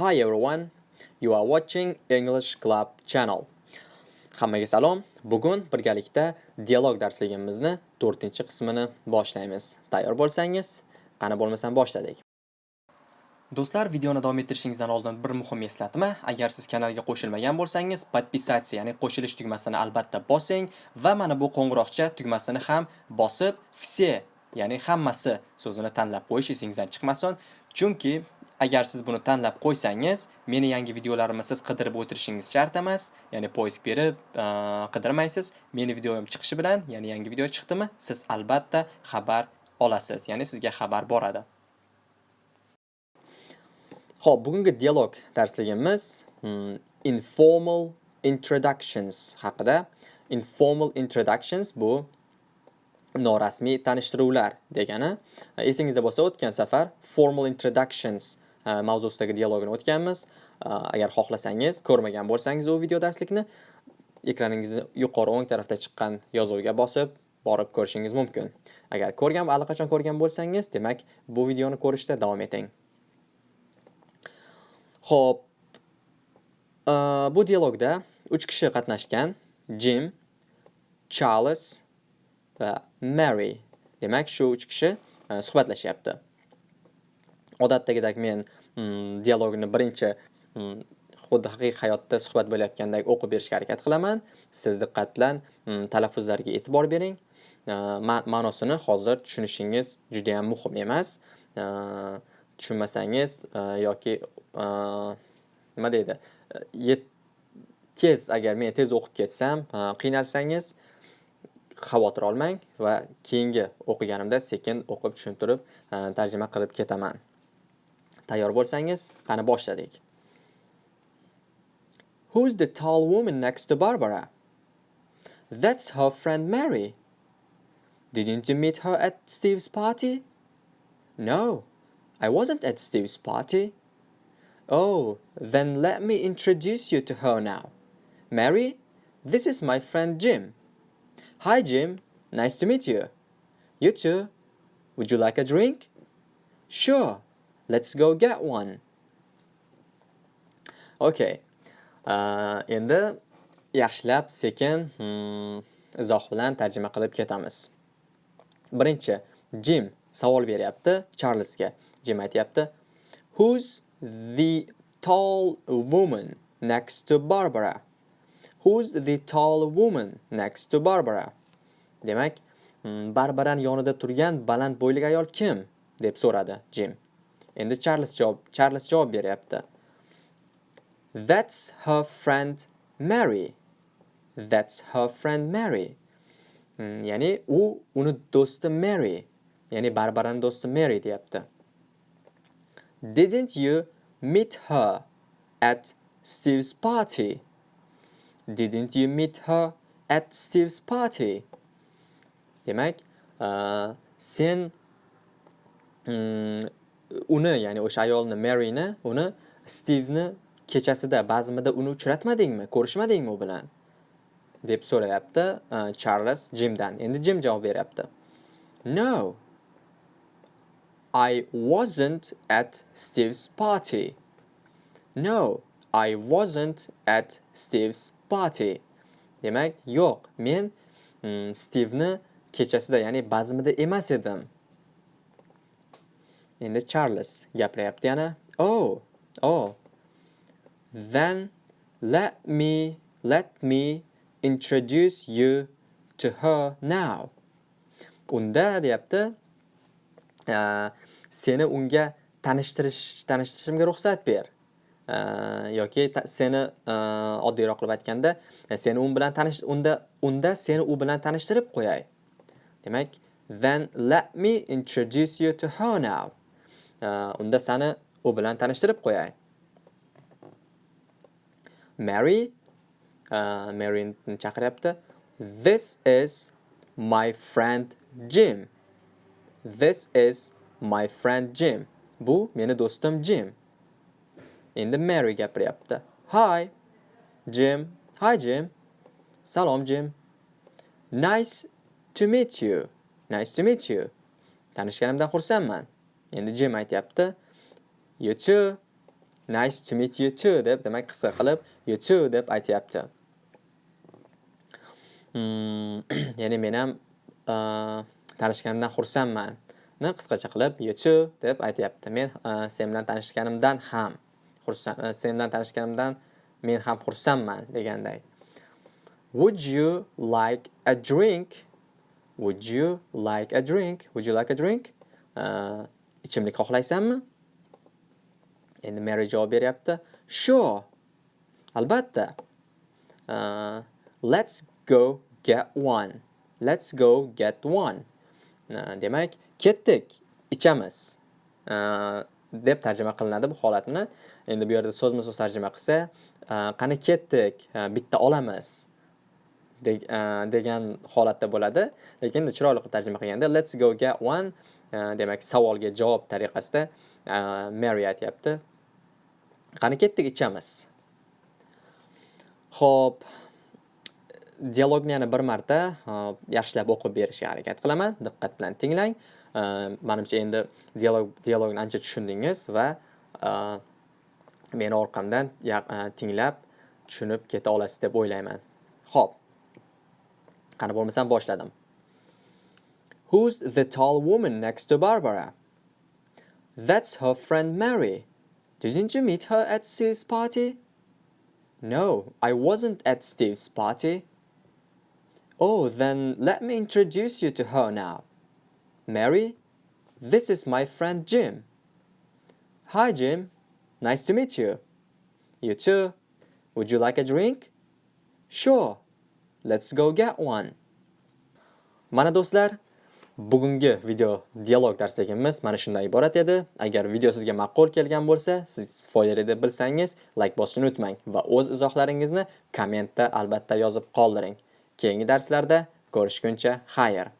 Hi everyone, you are watching English Club channel. Hammaga salom. Bugun birgalikda dialog darsligimizni 4-qismini boshlaymiz. Tayyor bo'lsangiz, qani bo'lmasam boshladik. Do'stlar, videoni davom ettirishingizdan oldin bir muhim eslatma. Agar siz kanalga qo'shilmagan bo'lsangiz, podpisatsiya, ya'ni qo'shilish tugmasini albatta bosing va mana bu qo'ng'iroqcha tugmasini ham bosib, все, ya'ni hammasi so'zini tanlab qo'yish esingizdan chiqmasin. Chunki agar siz buni tanlab qo'ysangiz, meni yangi videolarimni siz qidirib o'tirishingiz shart emas. Ya'ni poisk berib qidirmaysiz. Meni videoyim chiqishi bilan, ya'ni yangi video chiqdimi, siz albatta xabar olasiz. Ya'ni sizga xabar boradi. Xo'p, bugungi dialog darsligimiz hmm, informal introductions haqida. Informal introductions bu norasmiy tanishtiruvlar degani. E, esingizda bo'lsa, o'tgan safar formal introductions e, mavzusidagi dialogini o'tganmiz. E, agar xohlasangiz, ko'rmagan bo'lsangiz u video darslikni ekraningizni yuqori o'ng tarafda chiqqan yozuvga bosib borib ko'rishingiz mumkin. Agar ko'rgan va allaqachon ko'rgan bo'lsangiz, demak, bu videoni ko'rishda davom eting. Xo'p, bu dialogda 3 kishi qatnashgan. Jim, Charles va Mary. Demak, shu 3 kishi e, suhbatlashyapti. Odatdagidek men mm, dialogni birinchi mm, xuddi haqiqiy hayotda suhbat bo'layotgandek o'qib berishga harakat qilaman. Siz diqqat bilan mm, talaffuzlarga e'tibor bering. E, ma'nosini hozir tushunishingiz juda ham muhim emas. E, tushunmasangiz yoki nima deydi? Tez agar men tez o'qib ketsam, qiynalsangiz xavotir olmang va keyingi o'qiganimda sekin o'qib tushuntirib e, tarjima qilib ketaman. Tayyor bo'lsangiz, qani boshladik. Who's the tall woman next to Barbara? That's her friend Mary. Didn't you meet her at Steve's party? No, I wasn't at Steve's party. Oh, then let me introduce you to her now. Mary, this is my friend Jim. Hi Jim, nice to meet you. You too. Would you like a drink? Sure. Let's go get one. Okay. Uh, endi yaxshilab sekin hmm, izoh bilan tarjima qilib ketamiz. Birinchi, Jim savol beryapti Charlesga. Jim aytayapti, Who's the tall woman next to Barbara? Who's the tall woman next to Barbara? Demak, hmm, Barbaraning yonida turgan baland bo'yli ayol kim? deb so'radi Jim. Endi Charles javob Charles javob beryapti. That's her friend Mary. That's her friend Mary. Hmm, ya'ni u uni do'sti Mary. Ya'ni Barbaraning do'sti Mary deyapti. Didn't you meet her at Steve's party? Didn't you meet her at Steve's party? Demak, uh, sen um, uni, ya'ni o'sha ayolni Maryni, uni Steveni kechasida bazmida uni uchratmadingmi? Ko'rishmadingmi u bilan? deb so'rayapti Charles Jimdan. Endi Jim javob beryapti. No. I wasn't at Steve's party. No, I wasn't at Steve's party. Demak, yo'q, men mm, Steveni kechasida, ya'ni bazmida emas edim. Endi Charles gapiryapti yana. Oh, oh. Then let me let me introduce you to her now. Unda deyapti, uh, seni unga tanishtirish tanishtirishimga ruxsat ber. Yoki seni e, oddiyroq qilib aytganda, e, seni u bilan tanish unda unda seni u bilan tanishtirib qo'yay. Demak, then let me introduce you to her now. unda seni u bilan tanishtirib qo'yay. Mary e, maryni chaqiryapti. This is my friend Jim. This is my friend Jim. Bu meni do'stim Jim. Endi Mary gapiryapti. Hi Jim. Hi Jim. Salom Jim. Nice to meet you. Nice to meet you. Tanishganimdan xursandman. Endi Jim aytyapti. You too. nice to meet you too deb demak qisqa qilib you too deb aytyapti. Hmm, ya'ni men ham uh, tanishganimdan xursandman. ni qisqacha qilib you too deb aytyapti. Men uh, sen bilan tanishganimdan ham xursand e, sen bilan tanishganimdan men ham xursandman deganday. Would you like a drink? Would you like a drink? Would you like a drink? Uh, ichimlik xohlaysanmi? Endi Mary javob beryapti. Sure. Albatta. Uh, let's go get one. Let's go get one. Uh, demak, ketdik, ichamiz. Deb tarjima qilinadi bu holatni. Endi bu yerda so'zma-so'z tarjima qilsa, qani ketdik, bitta olamiz. degan holatda bo'ladi lekin chiroyli qilib tarjima qilganda let's go get one demak savolga javob tariqasida Mary aytyapti qani ketdik ichamiz Xo'p, dialogni yana bir marta yaxshilab o'qib berishga harakat qilaman. Diqqat bilan tinglang. Э, manimcha endi dialog dialogni ancha tushundingiz va e, meni orqamdan e, tinglab tushunib keta olasiz deb o'ylayman. ho'p qani bo'lmasam boshladim Who's the tall woman next to Barbara? That's her friend Mary. Didn't you meet her at Steve's party? No, I wasn't at Steve's party. Oh, then let me introduce you to her now. Mary, this is my friend Jim. Hi, Jim. Nice to meet you. You too. Would you like a drink? Sure. Let's go get one. Mana do'stlar, bugungi video dialog darsligimiz mana shundan iborat edi. Agar video sizga ma'qul kelgan bo'lsa, siz foydali deb bilsangiz, like bosishni unutmang va o'z izohlaringizni kommentda albatta yozib qoldiring. Keyingi darslarda ko'rishguncha xayr.